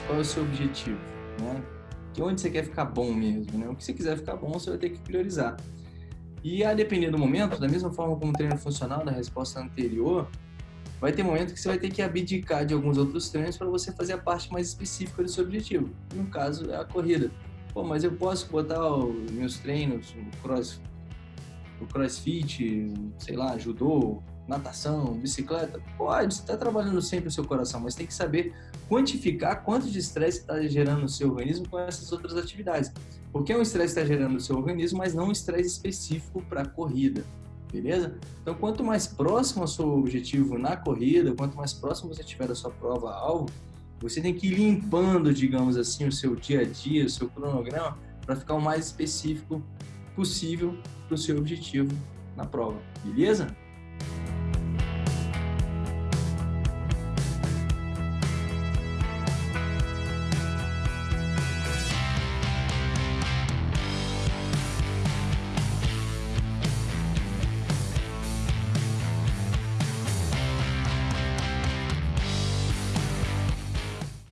qual é o seu objetivo, né? De onde você quer ficar bom mesmo, né? O que você quiser ficar bom, você vai ter que priorizar. E a depender do momento, da mesma forma como o treino funcional da resposta anterior, vai ter momento que você vai ter que abdicar de alguns outros treinos para você fazer a parte mais específica do seu objetivo. No caso, é a corrida. Pô, mas eu posso botar os meus treinos, o, cross, o crossfit, sei lá, judô, natação, bicicleta? Pode, você está trabalhando sempre o seu coração, mas tem que saber quantificar quanto de estresse está gerando no seu organismo com essas outras atividades. Porque é um estresse que está gerando no seu organismo, mas não um estresse específico para a corrida, beleza? Então, quanto mais próximo ao seu objetivo na corrida, quanto mais próximo você tiver da sua prova-alvo, você tem que ir limpando, digamos assim, o seu dia a dia, o seu cronograma, para ficar o mais específico possível para o seu objetivo na prova, beleza?